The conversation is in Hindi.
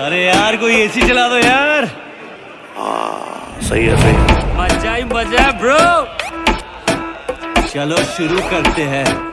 अरे यार कोई एसी चला दो यार। सही है सही मज़ा ही मज़ा ब्रो चलो शुरू करते हैं।